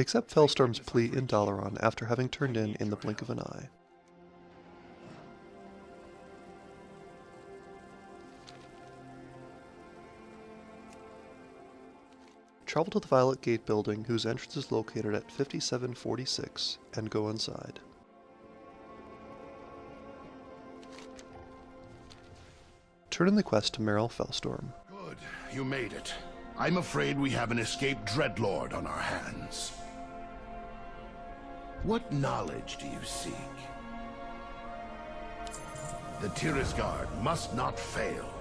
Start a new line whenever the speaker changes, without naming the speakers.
Accept Felstorm's plea in Dalaran after having turned in in the blink of an eye. Travel to the Violet Gate building, whose entrance is located at 5746, and go inside. Turn in the quest to Meryl Felstorm.
Good, you made it. I'm afraid we have an escaped Dreadlord on our hands. What knowledge do you seek? The Tirisgarde must not fail.